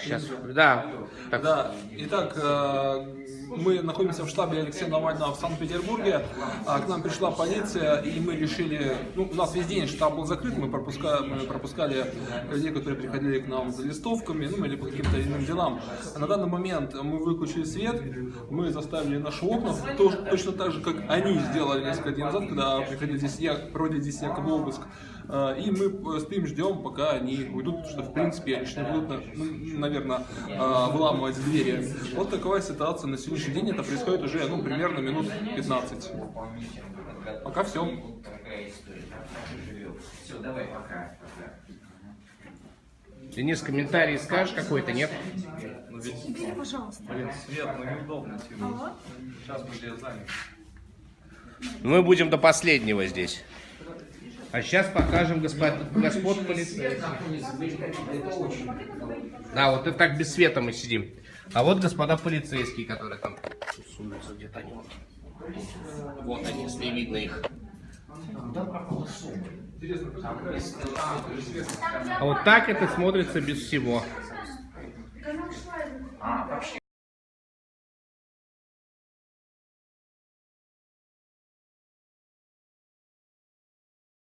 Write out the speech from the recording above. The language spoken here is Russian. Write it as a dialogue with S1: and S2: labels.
S1: Сейчас, да. Так,
S2: Да, итак, э, мы находимся в штабе Алексея Навального в Санкт-Петербурге. А К нам пришла полиция, и мы решили... Ну, у нас весь день штаб был закрыт, мы, пропуска- мы пропускали людей, которые приходили к нам за листовками, ну, или по каким-то иным делам. А на данный момент мы выключили свет, мы заставили наши окна, то- точно так же, как они сделали несколько дней назад, когда приходили здесь, я, проводили здесь якобы обыск. Э, И мы э, стоим, ждем, пока они уйдут, потому что, в принципе, они не будут, ну, наверное, выламывать двери. Вот такая ситуация на сегодняшний день. Это происходит уже, ну, примерно минут 15. Пока все.
S3: Все, давай, пока.
S1: Денис, комментарий скажешь какой-то, нет?
S4: Убери, пожалуйста.
S5: Блин, свет, ну неудобно тянуть. Сейчас мы тебя заняты.
S1: Мы будем до последнего здесь. А сейчас покажем господ, господ полицейских. Да, вот это так без света мы сидим. А вот господа полицейские, которые там сунутся где-то они. Вот они, если видно их. А вот так это смотрится без всего.